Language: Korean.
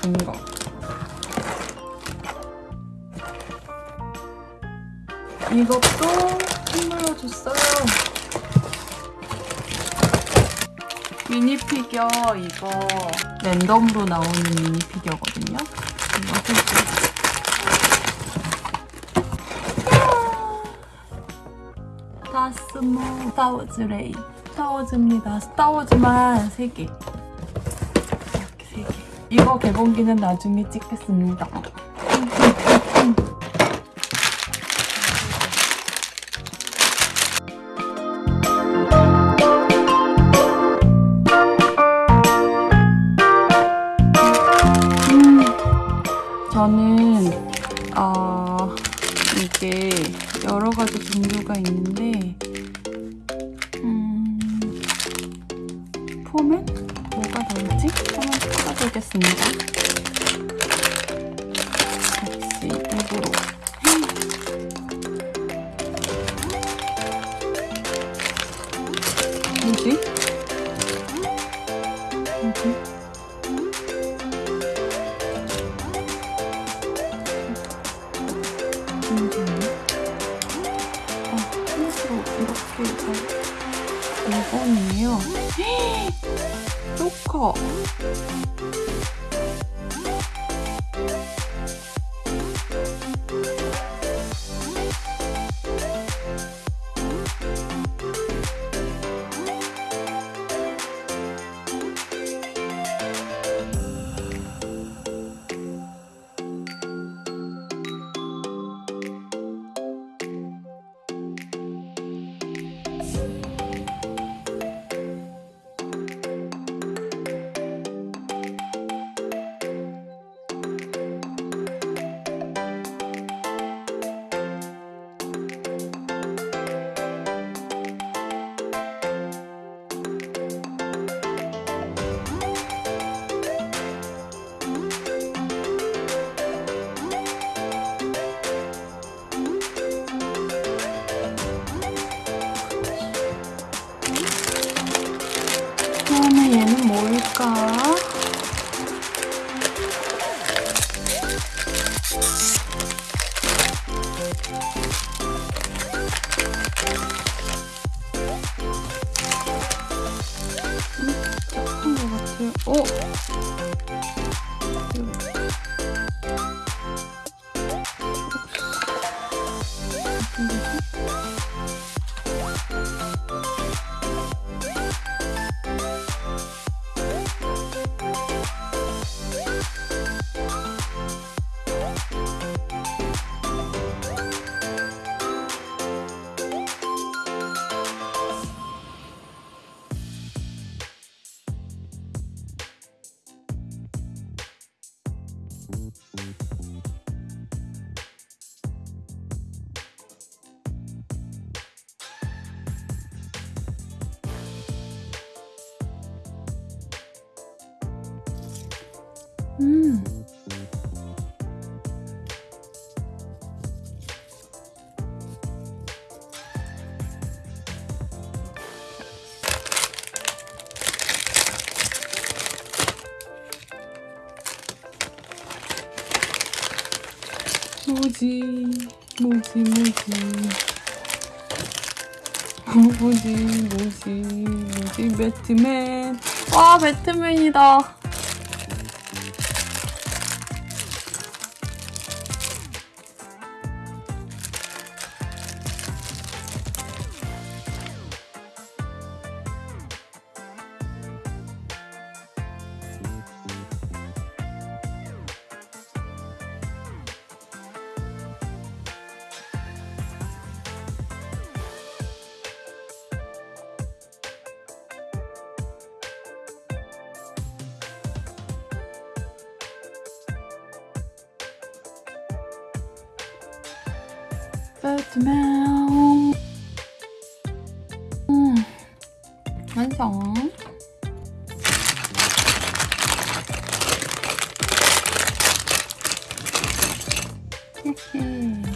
거. 이것도 선물로 줬어요. 미니 피규어 이거 랜덤으로 나오는 미니 피규어거든요. 이거 해줘. 다스몰 스타워즈 레이 스타워즈입니다. 스타워즈만 3개. 이렇게 3개. 이거 개봉기는 나중에 찍겠습니다. 음, 저는 어, 이게 여러 가지 종류가 있는데 찾아보겠습니다. 같이 입으로 뭐지? 뭐지? 아, 이렇게 잘 5번이에요. そっか。 뭘까? 음, 착한 것 같아요. 어? 음. 뭐지? 뭐지? 어, 뭐지? 뭐지? 뭐지? 배트맨. 와, 배트맨이다. 배트맨 음, 완성 히히